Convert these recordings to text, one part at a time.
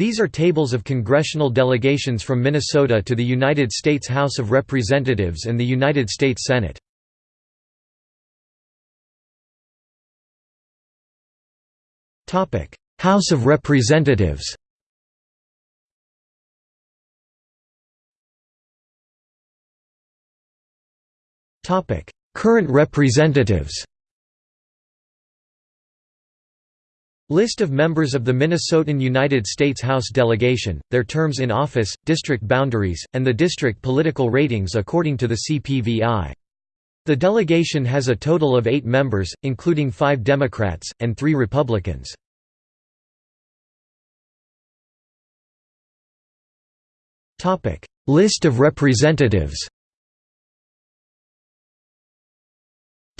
These are tables of congressional delegations from Minnesota to the United States House of Representatives and the United States Senate. House of Representatives Current representatives List of members of the Minnesotan United States House delegation, their terms in office, district boundaries, and the district political ratings according to the CPVI. The delegation has a total of eight members, including five Democrats, and three Republicans. List of representatives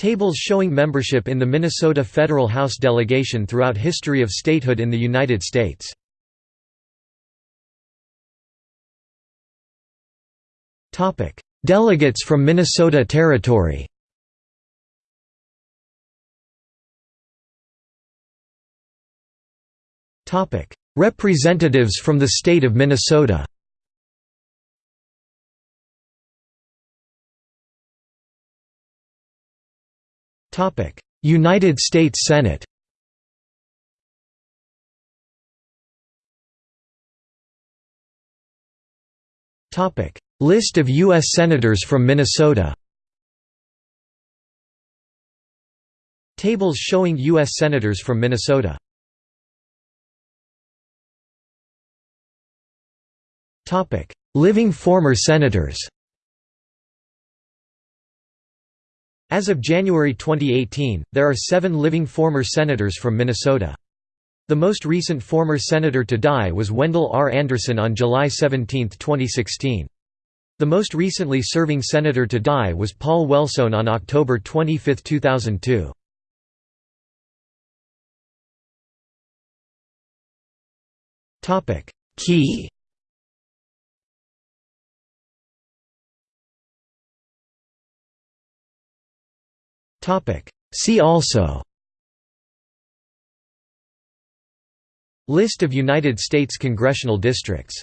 Tables showing membership in the Minnesota Federal House delegation throughout history of statehood in the United States. Topic: Delegates from Minnesota Territory Topic: Representatives from the state of Minnesota United States Senate. List of U.S. Senators from Minnesota. Tables showing U.S. Senators from Minnesota. Living former Senators As of January 2018, there are seven living former senators from Minnesota. The most recent former senator to die was Wendell R. Anderson on July 17, 2016. The most recently serving senator to die was Paul Wellstone on October 25, 2002. Key See also. List of United States congressional districts